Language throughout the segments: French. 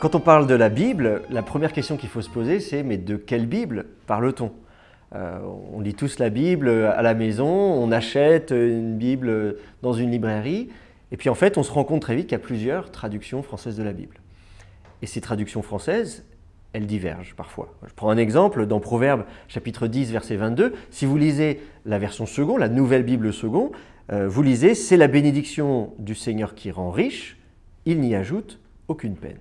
Quand on parle de la Bible, la première question qu'il faut se poser c'est mais de quelle Bible parle-t-on? Euh, On lit tous la Bible à la maison, on achète une Bible dans une librairie et puis en fait on se rend compte très vite qu'il y a plusieurs traductions françaises de la Bible. Et ces traductions françaises, elles divergent parfois. Je prends un exemple dans Proverbes chapitre 10 verset 22. Si vous lisez la version second, la nouvelle Bible second, euh, vous lisez « C'est la bénédiction du Seigneur qui rend riche, il n'y ajoute aucune peine ».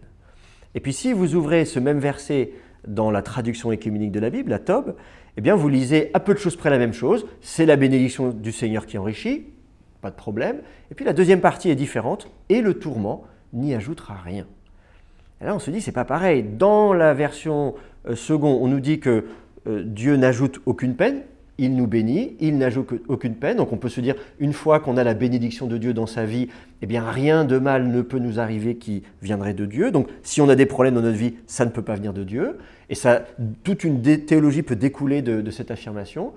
Et puis si vous ouvrez ce même verset dans la traduction écuménique de la Bible, la Tob, eh bien vous lisez à peu de choses près la même chose, c'est la bénédiction du Seigneur qui enrichit, pas de problème. Et puis la deuxième partie est différente, et le tourment n'y ajoutera rien. Et là on se dit, c'est pas pareil. Dans la version euh, seconde, on nous dit que euh, Dieu n'ajoute aucune peine, il nous bénit, il n'ajoute aucune peine. Donc on peut se dire, une fois qu'on a la bénédiction de Dieu dans sa vie, eh bien rien de mal ne peut nous arriver qui viendrait de Dieu. Donc si on a des problèmes dans notre vie, ça ne peut pas venir de Dieu. Et ça, toute une théologie peut découler de, cette affirmation.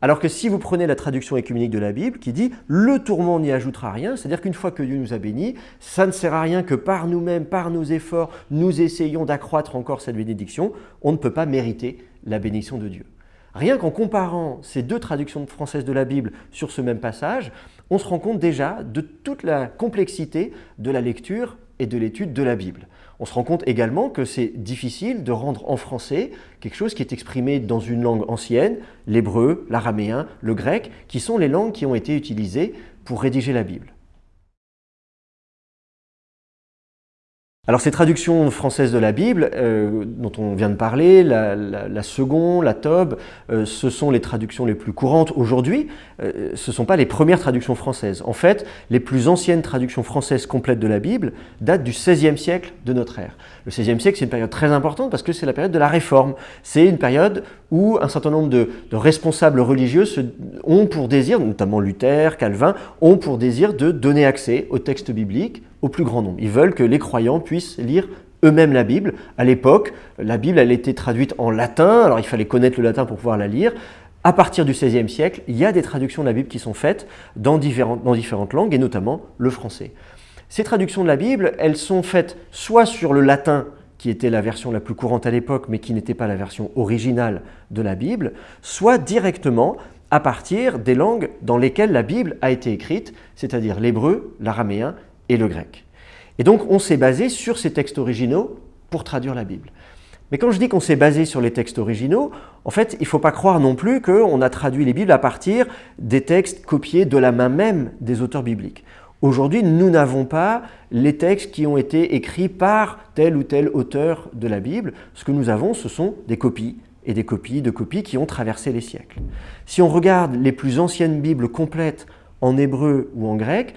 Alors que si vous prenez la traduction écuménique de la Bible qui dit « le tourment n'y ajoutera rien », c'est-à-dire qu'une fois que Dieu nous a bénis, ça ne sert à rien que par nous-mêmes, par nos efforts, nous essayons d'accroître encore cette bénédiction, on ne peut pas mériter la bénédiction de Dieu. Rien qu'en comparant ces deux traductions françaises de la Bible sur ce même passage, on se rend compte déjà de toute la complexité de la lecture et de l'étude de la Bible. On se rend compte également que c'est difficile de rendre en français quelque chose qui est exprimé dans une langue ancienne, l'hébreu, l'araméen, le grec, qui sont les langues qui ont été utilisées pour rédiger la Bible. Alors ces traductions françaises de la Bible, euh, dont on vient de parler, la, seconde, la Tob, euh, ce sont les traductions les plus courantes aujourd'hui. Euh, ce ne sont pas les premières traductions françaises. En fait, les plus anciennes traductions françaises complètes de la Bible datent du XVIe siècle de notre ère. Le XVIe siècle, c'est une période très importante parce que c'est la période de la Réforme. C'est une période où un certain nombre de, responsables religieux ont pour désir, notamment Luther, Calvin, ont pour désir de donner accès aux textes bibliques au plus grand nombre. Ils veulent que les croyants puissent lire eux-mêmes la Bible. À l'époque, la Bible elle était traduite en latin, alors il fallait connaître le latin pour pouvoir la lire. À partir du XVIe siècle, il y a des traductions de la Bible qui sont faites dans différentes, dans différentes langues, et notamment le français. Ces traductions de la Bible, elles sont faites soit sur le latin, qui était la version la plus courante à l'époque, mais qui n'était pas la version originale de la Bible, soit directement à partir des langues dans lesquelles la Bible a été écrite, c'est-à-dire l'hébreu, l'araméen et le grec. Et donc on s'est basé sur ces textes originaux pour traduire la Bible. Mais quand je dis qu'on s'est basé sur les textes originaux, en fait, il ne faut pas croire non plus qu'on a traduit les Bibles à partir des textes copiés de la main même des auteurs bibliques. Aujourd'hui, nous n'avons pas les textes qui ont été écrits par tel ou tel auteur de la Bible. Ce que nous avons, ce sont des copies et des copies de copies qui ont traversé les siècles. Si on regarde les plus anciennes Bibles complètes en hébreu ou en grec,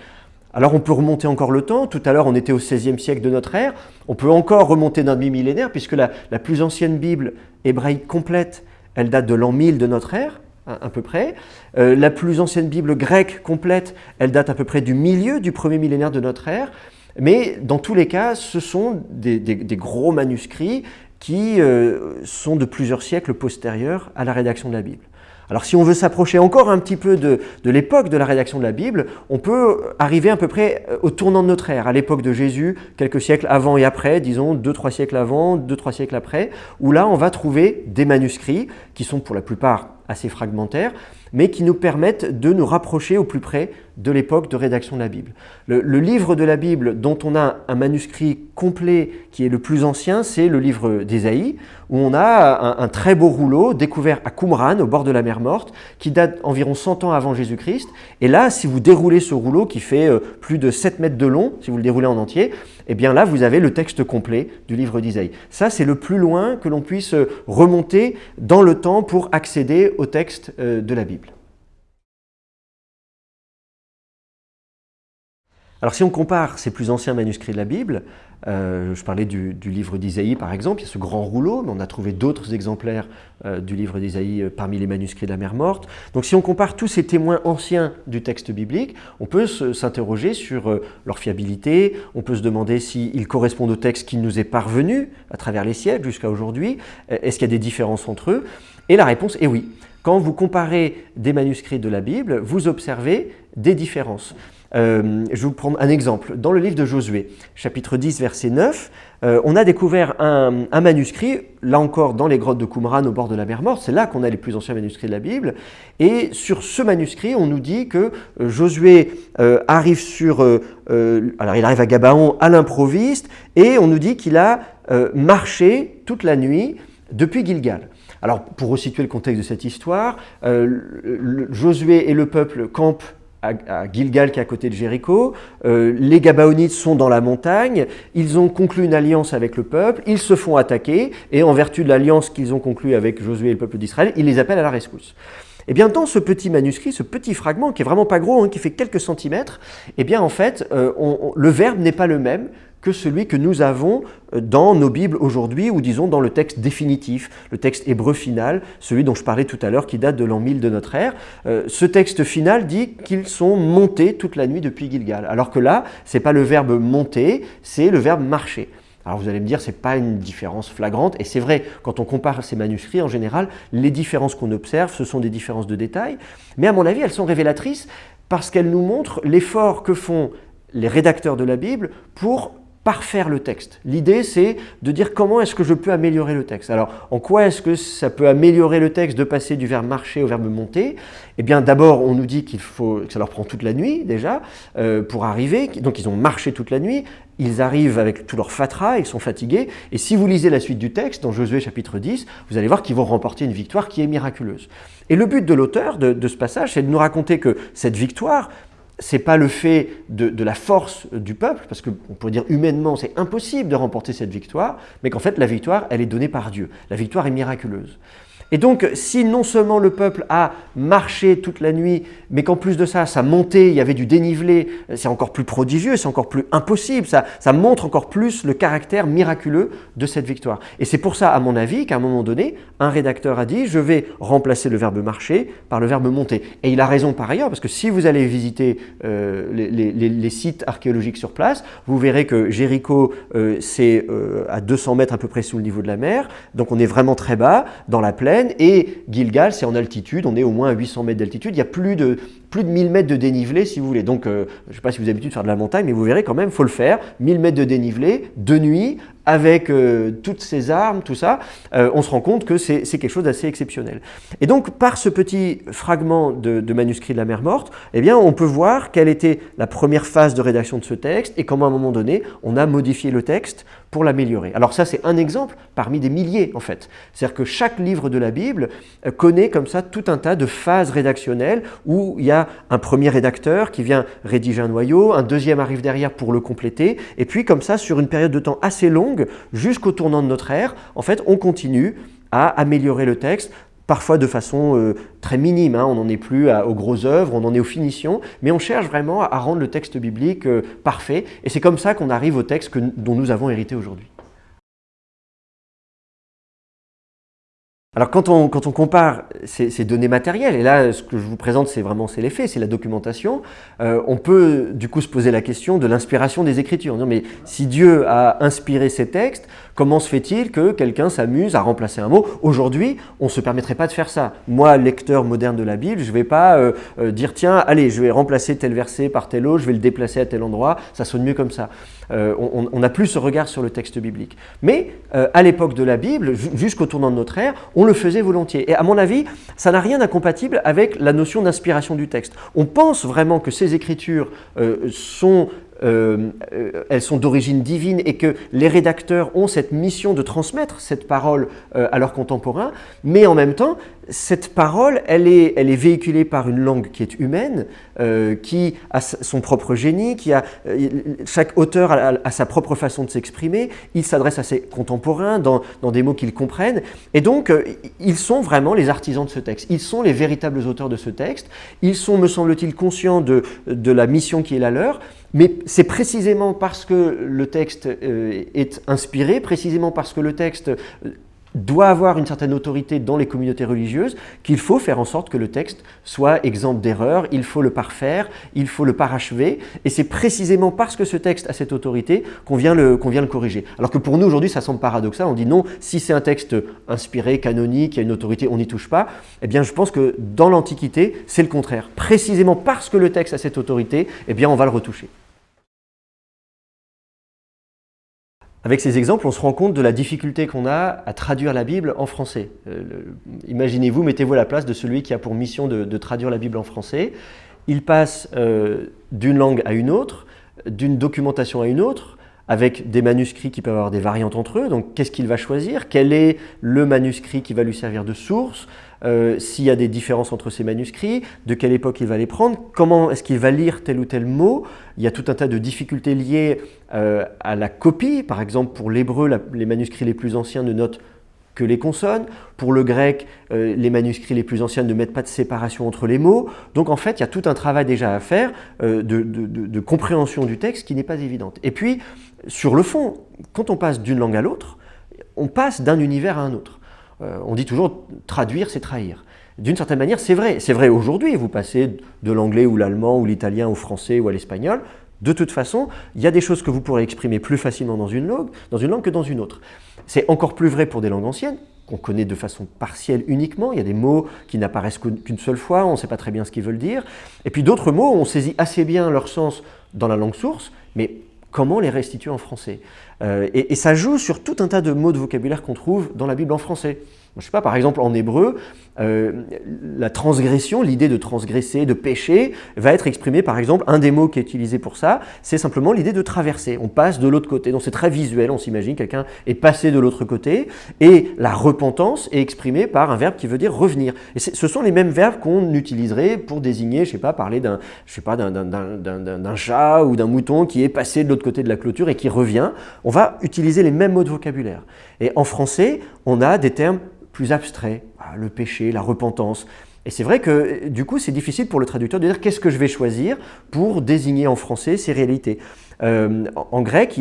alors on peut remonter encore le temps, tout à l'heure on était au XVIe siècle de notre ère, on peut encore remonter d'un demi-millénaire puisque la, plus ancienne Bible hébraïque complète, elle date de l'an 1000 de notre ère, à, peu près. Euh, la plus ancienne Bible grecque complète, elle date à peu près du milieu du premier millénaire de notre ère. Mais dans tous les cas, ce sont des, gros manuscrits qui euh, sont de plusieurs siècles postérieurs à la rédaction de la Bible. Alors si on veut s'approcher encore un petit peu de, l'époque de la rédaction de la Bible, on peut arriver à peu près euh, au tournant de notre ère, à l'époque de Jésus, quelques siècles avant et après, disons deux, trois siècles avant, deux, trois siècles après, où là on va trouver des manuscrits qui sont pour la plupart assez fragmentaires, mais qui nous permettent de nous rapprocher au plus près de l'époque de rédaction de la Bible. Le, livre de la Bible dont on a un manuscrit complet qui est le plus ancien, c'est le livre d'Ésaïe, où on a un, très beau rouleau découvert à Qumran, au bord de la mer Morte, qui date environ 100 ans avant Jésus-Christ. Et là, si vous déroulez ce rouleau qui fait euh, plus de 7 mètres de long, si vous le déroulez en entier, eh bien là, vous avez le texte complet du livre d'Isaïe. Ça, c'est le plus loin que l'on puisse euh, remonter dans le temps pour accéder au texte euh, de la Bible. Alors si on compare ces plus anciens manuscrits de la Bible, euh, je parlais du, livre d'Isaïe par exemple, il y a ce grand rouleau, mais on a trouvé d'autres exemplaires euh, du livre d'Isaïe euh, parmi les manuscrits de la mer morte. Donc si on compare tous ces témoins anciens du texte biblique, on peut s'interroger sur leur fiabilité, on peut se demander s'ils correspondent au texte qui nous est parvenu à travers les siècles jusqu'à aujourd'hui, est-ce qu'il y a des différences entre eux? Et la réponse est oui. Quand vous comparez des manuscrits de la Bible, vous observez des différences. Euh, je vais vous prendre un exemple. Dans le livre de Josué, chapitre 10, verset 9, euh, on a découvert un, manuscrit, là encore dans les grottes de Qumran au bord de la mer Morte, c'est là qu'on a les plus anciens manuscrits de la Bible, et sur ce manuscrit, on nous dit que euh, Josué arrive sur, alors il arrive à Gabaon à l'improviste, et on nous dit qu'il a marché toute la nuit depuis Gilgal. Alors, pour resituer le contexte de cette histoire, Josué et le peuple campent à, Gilgal qui est à côté de Jéricho. Euh, les Gabaonites sont dans la montagne, ils ont conclu une alliance avec le peuple, ils se font attaquer et en vertu de l'alliance qu'ils ont conclue avec Josué et le peuple d'Israël, ils les appellent à la rescousse. Et eh bien dans ce petit manuscrit, ce petit fragment qui est vraiment pas gros, hein, qui fait quelques centimètres, eh bien en fait, euh, le verbe n'est pas le même que celui que nous avons euh, dans nos Bibles aujourd'hui, ou disons dans le texte définitif, le texte hébreu final, celui dont je parlais tout à l'heure, qui date de l'an 1000 de notre ère. Euh, ce texte final dit qu'ils sont montés toute la nuit depuis Gilgal, alors que là, ce n'est pas le verbe monter, c'est le verbe marcher. Alors vous allez me dire, ce n'est pas une différence flagrante, et c'est vrai, quand on compare ces manuscrits, en général, les différences qu'on observe, ce sont des différences de détail, mais à mon avis, elles sont révélatrices parce qu'elles nous montrent l'effort que font les rédacteurs de la Bible pour parfaire le texte. L'idée, c'est de dire comment est-ce que je peux améliorer le texte. Alors, en quoi est-ce que ça peut améliorer le texte de passer du verbe marcher au verbe monter? Eh bien, d'abord, on nous dit qu'il faut que ça leur prend toute la nuit, déjà, euh, pour arriver. Donc, ils ont marché toute la nuit. Ils arrivent avec tout leur fatras, ils sont fatigués. Et si vous lisez la suite du texte, dans Josué chapitre 10, vous allez voir qu'ils vont remporter une victoire qui est miraculeuse. Et le but de l'auteur de, de ce passage, c'est de nous raconter que cette victoire, c'est pas le fait de, la force du peuple, parce qu'on pourrait dire humainement c'est impossible de remporter cette victoire, mais qu'en fait la victoire elle est donnée par Dieu. La victoire est miraculeuse. Et donc, si non seulement le peuple a marché toute la nuit, mais qu'en plus de ça, ça montait, il y avait du dénivelé, c'est encore plus prodigieux, c'est encore plus impossible, ça, montre encore plus le caractère miraculeux de cette victoire. Et c'est pour ça, à mon avis, qu'à un moment donné, un rédacteur a dit « je vais remplacer le verbe marcher par le verbe monter ». Et il a raison par ailleurs, parce que si vous allez visiter euh, les, sites archéologiques sur place, vous verrez que Jéricho, euh, c'est euh, à 200 mètres à peu près sous le niveau de la mer, donc on est vraiment très bas, dans la plaine, et Gilgal, c'est en altitude, on est au moins à 800 mètres d'altitude, il y a plus de, plus de 1000 mètres de dénivelé si vous voulez. Donc, euh, je ne sais pas si vous avez l'habitude de faire de la montagne, mais vous verrez quand même, il faut le faire, 1000 mètres de dénivelé, de nuit, avec euh, toutes ces armes, tout ça, euh, on se rend compte que c'est quelque chose d'assez exceptionnel. Et donc, par ce petit fragment de, manuscrit de la mer morte, eh bien, on peut voir quelle était la première phase de rédaction de ce texte et comment, à un moment donné, on a modifié le texte pour l'améliorer. Alors ça, c'est un exemple parmi des milliers, en fait. C'est-à-dire que chaque livre de la Bible connaît comme ça tout un tas de phases rédactionnelles où il y a un premier rédacteur qui vient rédiger un noyau, un deuxième arrive derrière pour le compléter, et puis comme ça, sur une période de temps assez longue, jusqu'au tournant de notre ère, en fait, on continue à améliorer le texte parfois de façon euh, très minime, hein. on n'en est plus aux grosses œuvres, on en est aux finitions, mais on cherche vraiment à, rendre le texte biblique euh, parfait, et c'est comme ça qu'on arrive au texte dont nous avons hérité aujourd'hui. Alors quand on, compare ces, données matérielles, et là ce que je vous présente c'est vraiment c'est les faits, c'est la documentation, euh, on peut du coup se poser la question de l'inspiration des Écritures. Non, mais si Dieu a inspiré ces textes, comment se fait-il que quelqu'un s'amuse à remplacer un mot Aujourd'hui, on ne se permettrait pas de faire ça. Moi, lecteur moderne de la Bible, je ne vais pas euh, euh, dire tiens, allez, je vais remplacer tel verset par tel autre, je vais le déplacer à tel endroit, ça sonne mieux comme ça. on n'a plus ce regard sur le texte biblique. Mais à l'époque de la Bible, jusqu'au tournant de notre ère, on le faisait volontiers. Et à mon avis, ça n'a rien d'incompatible avec la notion d'inspiration du texte. On pense vraiment que ces écritures euh, sont euh, euh, elles sont d'origine divine et que les rédacteurs ont cette mission de transmettre cette parole à leurs contemporains, mais en même temps, cette parole, elle est, elle est véhiculée par une langue qui est humaine, euh, qui a son propre génie, qui a, euh, chaque auteur a, sa propre façon de s'exprimer, il s'adresse à ses contemporains dans, dans des mots qu'ils comprennent, et donc euh, ils sont vraiment les artisans de ce texte, ils sont les véritables auteurs de ce texte, ils sont, me semble-t-il, conscients de, de la mission qui est la leur, mais c'est précisément parce que le texte est inspiré, précisément parce que le texte doit avoir une certaine autorité dans les communautés religieuses, qu'il faut faire en sorte que le texte soit exempt d'erreur, il faut le parfaire, il faut le parachever, et c'est précisément parce que ce texte a cette autorité qu'on vient, le, vient le corriger. Alors que pour nous aujourd'hui ça semble paradoxal, on dit non, si c'est un texte inspiré, canonique, il y a une autorité, on n'y touche pas, eh bien je pense que dans l'Antiquité c'est le contraire. Précisément parce que le texte a cette autorité, eh bien on va le retoucher. Avec ces exemples, on se rend compte de la difficulté qu'on a à traduire la Bible en français. Euh, imaginez-vous, mettez-vous à la place de celui qui a pour mission de, traduire la Bible en français. Il passe euh, d'une langue à une autre, d'une documentation à une autre, avec des manuscrits qui peuvent avoir des variantes entre eux. Donc, qu'est-ce qu'il va choisir? Quel est le manuscrit qui va lui servir de source? Euh, S'il y a des différences entre ces manuscrits, de quelle époque il va les prendre Comment est-ce qu'il va lire tel ou tel mot Il y a tout un tas de difficultés liées euh, à la copie. Par exemple, pour l'hébreu, les manuscrits les plus anciens ne notent que les consonnes. Pour le grec, euh, les manuscrits les plus anciens ne mettent pas de séparation entre les mots. Donc en fait, il y a tout un travail déjà à faire de, de, compréhension du texte qui n'est pas évidente. Et puis, sur le fond, quand on passe d'une langue à l'autre, on passe d'un univers à un autre. Euh, on dit toujours traduire, c'est trahir. D'une certaine manière, c'est vrai. C'est vrai aujourd'hui, vous passez de l'anglais ou l'allemand ou l'italien au français ou à l'espagnol. De toute façon, il y a des choses que vous pourrez exprimer plus facilement dans une langue, dans une langue que dans une autre. C'est encore plus vrai pour des langues anciennes, qu'on connaît de façon partielle uniquement. Il y a des mots qui n'apparaissent qu'une seule fois, on ne sait pas très bien ce qu'ils veulent dire. Et puis d'autres mots, on saisit assez bien leur sens dans la langue source, mais comment les restituer en français euh, et, et, ça joue sur tout un tas de mots de vocabulaire qu'on trouve dans la Bible en français. Je sais pas, par exemple, en hébreu, euh, la transgression, l'idée de transgresser, de pécher, va être exprimée, par exemple, un des mots qui est utilisé pour ça, c'est simplement l'idée de traverser. On passe de l'autre côté. Donc c'est très visuel, on s'imagine, quelqu'un est passé de l'autre côté, et la repentance est exprimée par un verbe qui veut dire revenir. Et ce sont les mêmes verbes qu'on utiliserait pour désigner, je sais pas, parler d'un, chat ou d'un mouton qui est passé de l'autre côté de la clôture et qui revient. On va utiliser les mêmes mots de vocabulaire. Et en français, on a des termes plus abstrait, le péché, la repentance. Et c'est vrai que du coup, c'est difficile pour le traducteur de dire qu'est-ce que je vais choisir pour désigner en français ces réalités. Euh, en grec,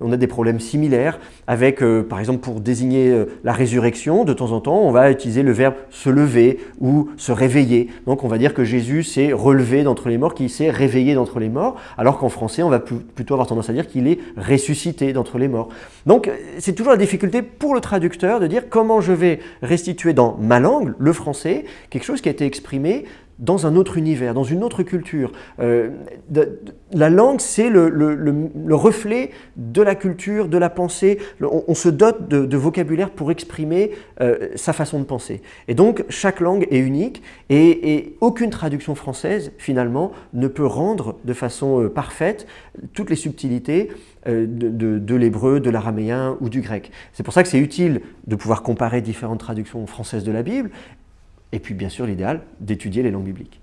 on a des problèmes similaires avec, euh, par exemple, pour désigner euh, la résurrection, de temps en temps, on va utiliser le verbe se lever ou se réveiller. Donc on va dire que Jésus s'est relevé d'entre les morts, qu'il s'est réveillé d'entre les morts, alors qu'en français, on va plutôt avoir tendance à dire qu'il est ressuscité d'entre les morts. Donc c'est toujours la difficulté pour le traducteur de dire comment je vais restituer dans ma langue, le français, quelque chose qui a été exprimé dans un autre univers, dans une autre culture. Euh, la langue, c'est le, reflet de la culture, de la pensée. On, se dote de, vocabulaire pour exprimer euh, sa façon de penser. Et donc, chaque langue est unique et, aucune traduction française, finalement, ne peut rendre de façon euh, parfaite toutes les subtilités de, de l'hébreu, de l'araméen ou du grec. C'est pour ça que c'est utile de pouvoir comparer différentes traductions françaises de la Bible et puis bien sûr l'idéal d'étudier les langues bibliques.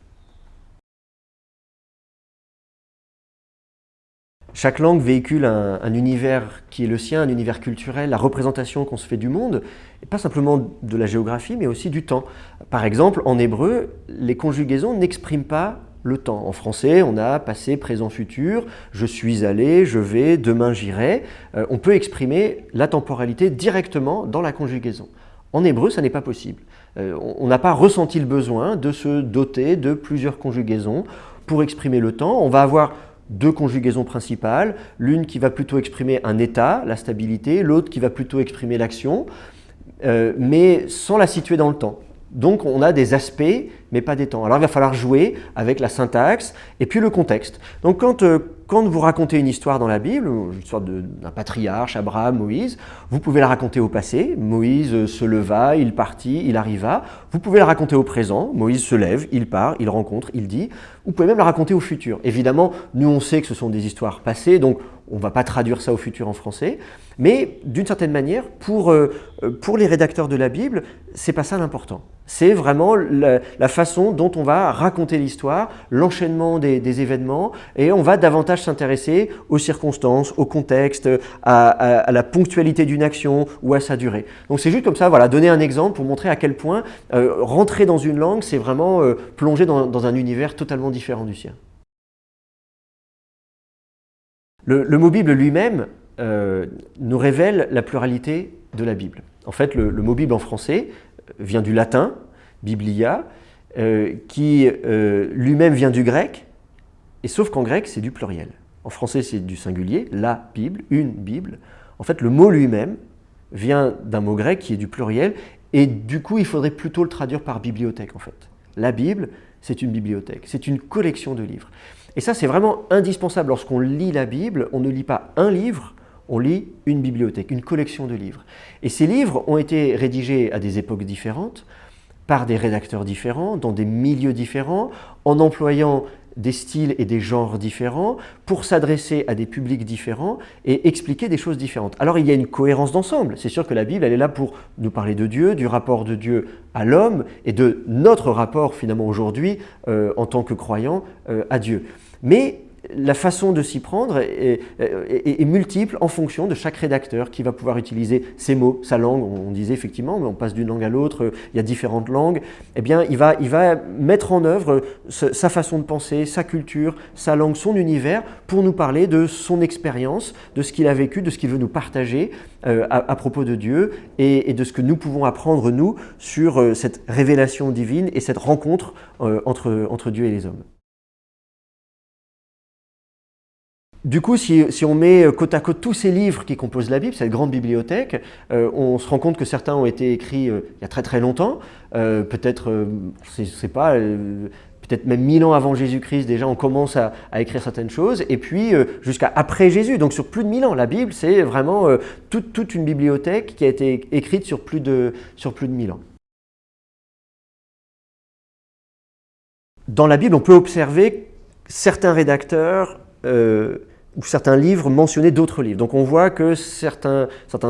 Chaque langue véhicule un, univers qui est le sien, un univers culturel, la représentation qu'on se fait du monde, et pas simplement de la géographie, mais aussi du temps. Par exemple, en hébreu, les conjugaisons n'expriment pas le temps. En français, on a passé, présent, futur, je suis allé, je vais, demain j'irai. Euh, on peut exprimer la temporalité directement dans la conjugaison. En hébreu, ça n'est pas possible. Euh, on n'a pas ressenti le besoin de se doter de plusieurs conjugaisons pour exprimer le temps. On va avoir deux conjugaisons principales, l'une qui va plutôt exprimer un état, la stabilité, l'autre qui va plutôt exprimer l'action, euh, mais sans la situer dans le temps. Donc on a des aspects, mais pas des temps. Alors il va falloir jouer avec la syntaxe et puis le contexte. Donc quand, euh, quand vous racontez une histoire dans la Bible, l'histoire d'un patriarche, Abraham, Moïse, vous pouvez la raconter au passé. Moïse euh, se leva, il partit, il arriva. Vous pouvez la raconter au présent. Moïse se lève, il part, il rencontre, il dit. Vous pouvez même la raconter au futur. Évidemment, nous on sait que ce sont des histoires passées, donc on ne va pas traduire ça au futur en français. Mais d'une certaine manière, pour, euh, pour les rédacteurs de la Bible, c'est pas ça l'important. C'est vraiment la, façon dont on va raconter l'histoire, l'enchaînement des, événements, et on va davantage s'intéresser aux circonstances, au contexte, à, la ponctualité d'une action ou à sa durée. Donc c'est juste comme ça, voilà, donner un exemple pour montrer à quel point euh, rentrer dans une langue, c'est vraiment euh, plonger dans, un univers totalement différent du sien. Le, mot Bible lui-même euh, nous révèle la pluralité de la Bible. En fait, le, mot Bible en français vient du latin, biblia, qui lui-même vient du grec, et sauf qu'en grec, c'est du pluriel. En français, c'est du singulier, la Bible, une Bible. En fait, le mot lui-même vient d'un mot grec qui est du pluriel, et du coup, il faudrait plutôt le traduire par bibliothèque, en fait. La Bible, c'est une bibliothèque, c'est une collection de livres. Et ça, c'est vraiment indispensable. Lorsqu'on lit la Bible, on ne lit pas un livre, on lit une bibliothèque, une collection de livres. Et ces livres ont été rédigés à des époques différentes, par des rédacteurs différents, dans des milieux différents, en employant des styles et des genres différents pour s'adresser à des publics différents et expliquer des choses différentes. Alors il y a une cohérence d'ensemble. C'est sûr que la Bible, elle est là pour nous parler de Dieu, du rapport de Dieu à l'homme et de notre rapport finalement aujourd'hui euh, en tant que croyant euh, à Dieu. Mais la façon de s'y prendre est, multiple en fonction de chaque rédacteur qui va pouvoir utiliser ses mots, sa langue, on disait effectivement, mais on passe d'une langue à l'autre, il y a différentes langues, eh bien il va, il va mettre en œuvre sa façon de penser, sa culture, sa langue, son univers pour nous parler de son expérience, de ce qu'il a vécu, de ce qu'il veut nous partager euh, à, propos de Dieu et, de ce que nous pouvons apprendre nous sur euh, cette révélation divine et cette rencontre euh, entre, entre Dieu et les hommes. Du coup, si, on met euh, côte à côte tous ces livres qui composent la Bible, cette grande bibliothèque, euh, on se rend compte que certains ont été écrits euh, il y a très très longtemps, peut-être, je sais pas, peut-être même mille ans avant Jésus-Christ, déjà on commence à, écrire certaines choses, et puis jusqu'à après Jésus, donc sur plus de mille ans. La Bible, c'est vraiment toute, toute, une bibliothèque qui a été écrite sur plus de, sur plus de mille ans. Dans la Bible, on peut observer certains rédacteurs ou certains livres mentionnaient d'autres livres. Donc on voit que certains,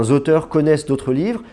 auteurs connaissent d'autres livres.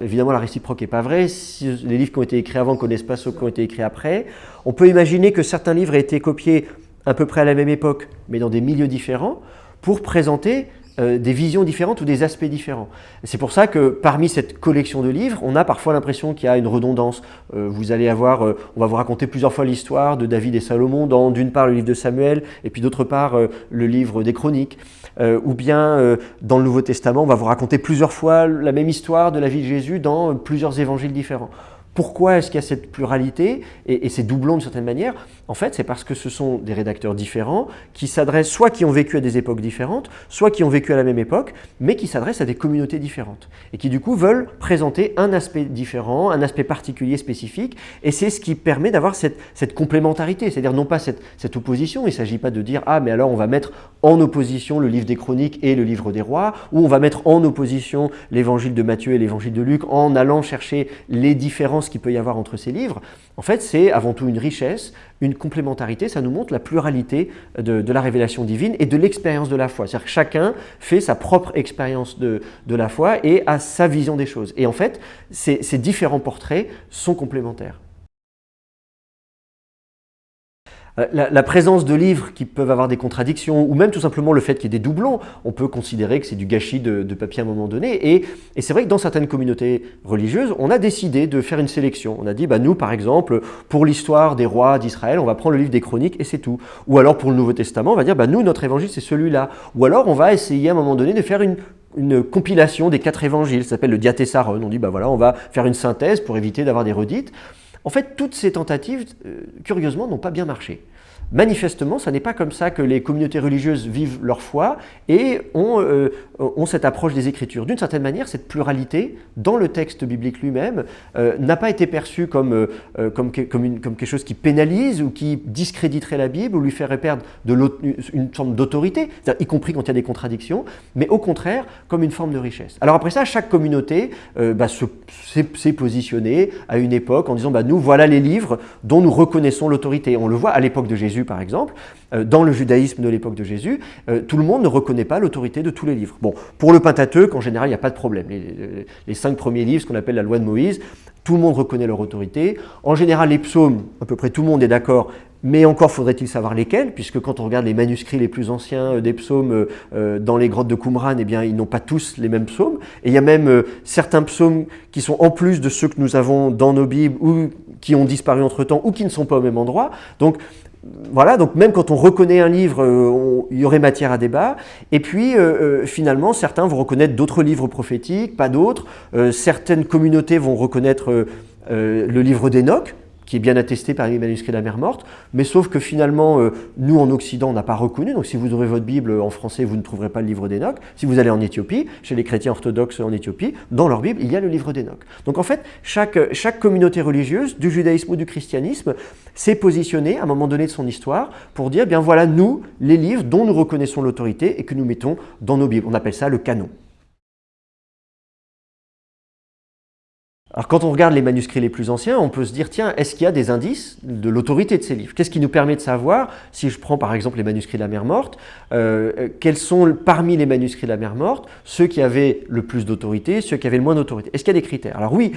évidemment, la réciproque n'est pas vraie. Les livres qui ont été écrits avant ne connaissent pas ceux qui ont été écrits après. On peut imaginer que certains livres aient été copiés à peu près à la même époque, mais dans des milieux différents, pour présenter euh, des visions différentes ou des aspects différents. C'est pour ça que parmi cette collection de livres, on a parfois l'impression qu'il y a une redondance. Euh, vous allez avoir, euh, on va vous raconter plusieurs fois l'histoire de David et Salomon dans d'une part le livre de Samuel et puis d'autre part le livre des Chroniques. ou bien dans le Nouveau Testament, on va vous raconter plusieurs fois la même histoire de la vie de Jésus dans plusieurs évangiles différents. Pourquoi est-ce qu'il y a cette pluralité? Et, ces doublons de certaine manière En fait, c'est parce que ce sont des rédacteurs différents qui s'adressent, soit qui ont vécu à des époques différentes, soit qui ont vécu à la même époque, mais qui s'adressent à des communautés différentes et qui du coup veulent présenter un aspect différent, un aspect particulier, spécifique, et c'est ce qui permet d'avoir cette, complémentarité, c'est-à-dire non pas cette, opposition, il ne s'agit pas de dire « Ah, mais alors on va mettre en opposition le livre des Chroniques et le livre des Rois », ou on va mettre en opposition l'évangile de Matthieu et l'évangile de Luc en allant chercher les différences qu'il peut y avoir entre ces livres, en fait, c'est avant tout une richesse, une complémentarité, ça nous montre la pluralité de, la révélation divine et de l'expérience de la foi. C'est-à-dire que chacun fait sa propre expérience de, de, la foi et a sa vision des choses. Et en fait, ces différents portraits sont complémentaires. Euh, la, présence de livres qui peuvent avoir des contradictions, ou même tout simplement le fait qu'il y ait des doublons, on peut considérer que c'est du gâchis de, papier à un moment donné. Et, c'est vrai que dans certaines communautés religieuses, on a décidé de faire une sélection. On a dit, bah, nous par exemple, pour l'histoire des rois d'Israël, on va prendre le livre des chroniques et c'est tout. Ou alors pour le Nouveau Testament, on va dire, bah, nous, notre évangile, c'est celui-là. Ou alors on va essayer à un moment donné de faire une, compilation des quatre évangiles, ça s'appelle le diatessaron. On dit, bah voilà, on va faire une synthèse pour éviter d'avoir des redites. En fait, toutes ces tentatives, euh, curieusement, n'ont pas bien marché. Manifestement, ce n'est pas comme ça que les communautés religieuses vivent leur foi et ont, euh, cette approche des Écritures. D'une certaine manière, cette pluralité dans le texte biblique lui-même euh, n'a pas été perçue comme, comme, quelque chose qui pénalise ou qui discréditerait la Bible ou lui ferait perdre une forme d'autorité, y compris quand il y a des contradictions, mais au contraire comme une forme de richesse. Alors après ça, chaque communauté bah, s'est positionnée à une époque en disant bah, nous voilà les livres dont nous reconnaissons l'autorité. On le voit à l'époque de Jésus par exemple, euh, dans le judaïsme de l'époque de Jésus, euh, tout le monde ne reconnaît pas l'autorité de tous les livres. Bon, pour le Pentateuque, en général, il n'y a pas de problème. Les, cinq premiers livres, ce qu'on appelle la loi de Moïse, tout le monde reconnaît leur autorité. En général, les psaumes, à peu près tout le monde est d'accord, mais encore faudrait-il savoir lesquels, puisque quand on regarde les manuscrits les plus anciens euh, des psaumes dans les grottes de Qumran, eh bien, ils n'ont pas tous les mêmes psaumes. Et il y a même certains psaumes qui sont en plus de ceux que nous avons dans nos Bibles ou qui ont disparu entre-temps ou qui ne sont pas au même endroit. Donc, voilà, donc même quand on reconnaît un livre, euh, il y aurait matière à débat. Et puis, finalement, certains vont reconnaître d'autres livres prophétiques, pas d'autres. certaines communautés vont reconnaître le livre d'Enoch, qui est bien attesté par les manuscrits de la mer morte, mais sauf que finalement, euh, nous en Occident, on n'a pas reconnu, donc si vous ouvrez votre Bible en français, vous ne trouverez pas le livre d'Enoch. Si vous allez en Éthiopie, chez les chrétiens orthodoxes en Éthiopie, dans leur Bible, il y a le livre d'Enoch. Donc en fait, chaque, chaque communauté religieuse, du judaïsme ou du christianisme, s'est positionnée à un moment donné de son histoire pour dire, bien voilà, nous, les livres dont nous reconnaissons l'autorité et que nous mettons dans nos Bibles. On appelle ça le canon. Alors quand on regarde les manuscrits les plus anciens, on peut se dire, tiens, est-ce qu'il y a des indices de l'autorité de ces livres? Qu'est-ce qui nous permet de savoir, si je prends par exemple les manuscrits de la mer morte, euh, quels sont parmi les manuscrits de la mer morte ceux qui avaient le plus d'autorité, ceux qui avaient le moins d'autorité? Est-ce qu'il y a des critères? Alors oui,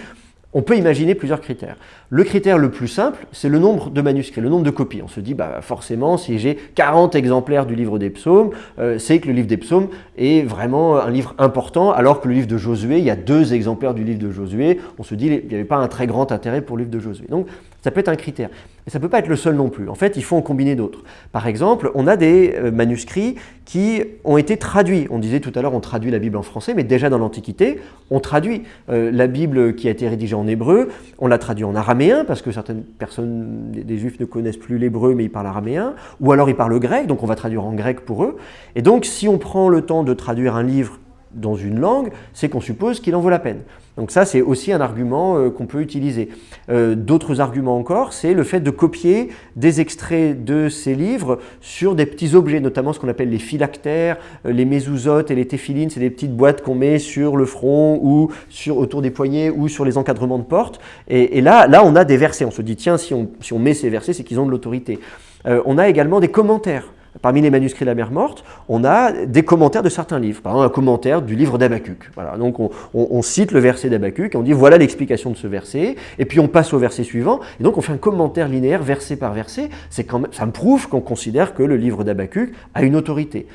on peut imaginer plusieurs critères. Le critère le plus simple, c'est le nombre de manuscrits, le nombre de copies. On se dit, bah, forcément, si j'ai 40 exemplaires du livre des psaumes, euh, c'est que le livre des psaumes est vraiment un livre important, alors que le livre de Josué, il y a deux exemplaires du livre de Josué. On se dit, il n'y avait pas un très grand intérêt pour le livre de Josué. Donc, ça peut être un critère. Mais ça ne peut pas être le seul non plus. En fait, il faut en combiner d'autres. Par exemple, on a des euh, manuscrits qui ont été traduits. On disait tout à l'heure, on traduit la Bible en français, mais déjà dans l'Antiquité, on traduit. Euh, la Bible qui a été rédigée en hébreu, on l'a traduit en araméen, parce que certaines personnes, des juifs ne connaissent plus l'hébreu, mais ils parlent araméen, ou alors ils parlent grec, donc on va traduire en grec pour eux. Et donc, si on prend le temps de traduire un livre dans une langue, c'est qu'on suppose qu'il en vaut la peine. Donc ça, c'est aussi un argument euh, qu'on peut utiliser. Euh, d'autres arguments encore, c'est le fait de copier des extraits de ces livres sur des petits objets, notamment ce qu'on appelle les phylactères, euh, les mésouzotes et les téphilines, c'est des petites boîtes qu'on met sur le front ou sur, autour des poignets ou sur les encadrements de porte. Et, là, là, on a des versets. On se dit, tiens, si on, si on met ces versets, c'est qu'ils ont de l'autorité. on a également des commentaires Parmi les manuscrits de la mer morte, on a des commentaires de certains livres. Par exemple, un commentaire du livre d'Abacuc. Donc on, cite le verset d'Abacuc et on dit voilà l'explication de ce verset. Et puis on passe au verset suivant. Et donc on fait un commentaire linéaire verset par verset. Quand même, ça me prouve qu'on considère que le livre d'Abacuc a une autorité.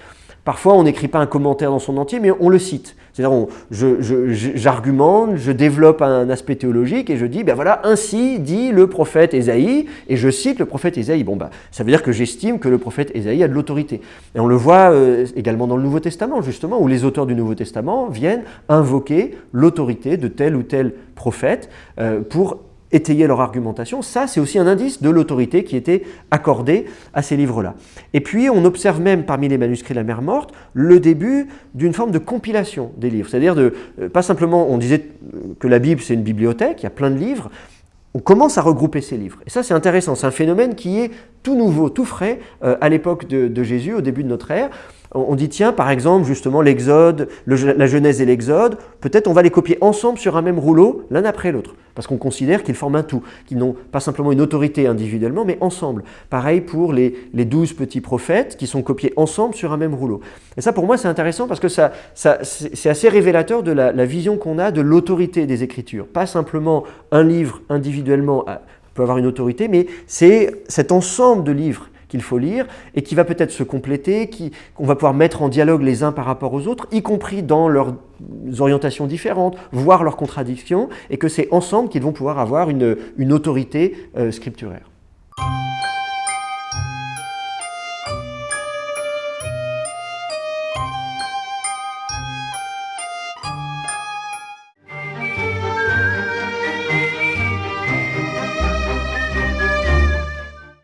Parfois, on n'écrit pas un commentaire dans son entier, mais on le cite. C'est-à-dire, j'argumente, je, développe un aspect théologique et je dis, ben voilà, ainsi dit le prophète Ésaïe, et je cite le prophète Ésaïe. Bon, ben, ça veut dire que j'estime que le prophète Ésaïe a de l'autorité. Et on le voit euh, également dans le Nouveau Testament, justement, où les auteurs du Nouveau Testament viennent invoquer l'autorité de tel ou tel prophète euh, pour étayer leur argumentation. Ça, c'est aussi un indice de l'autorité qui était accordée à ces livres-là. Et puis, on observe même parmi les manuscrits de la mer morte le début d'une forme de compilation des livres. C'est-à-dire, de, euh, pas simplement, on disait que la Bible, c'est une bibliothèque, il y a plein de livres, on commence à regrouper ces livres. Et ça, c'est intéressant. C'est un phénomène qui est tout nouveau, tout frais euh, à l'époque de, Jésus, au début de notre ère. On dit, tiens, par exemple, justement, l'Exode, la Genèse et l'Exode, peut-être on va les copier ensemble sur un même rouleau, l'un après l'autre, parce qu'on considère qu'ils forment un tout, qu'ils n'ont pas simplement une autorité individuellement, mais ensemble. Pareil pour les, douze petits prophètes qui sont copiés ensemble sur un même rouleau. Et ça, pour moi, c'est intéressant parce que ça, c'est assez révélateur de la, la vision qu'on a de l'autorité des Écritures. Pas simplement un livre individuellement peut avoir une autorité, mais c'est cet ensemble de livres qu'il faut lire et qui va peut-être se compléter, qu'on va pouvoir mettre en dialogue les uns par rapport aux autres, y compris dans leurs orientations différentes, voire leurs contradictions, et que c'est ensemble qu'ils vont pouvoir avoir une, autorité euh, scripturaire.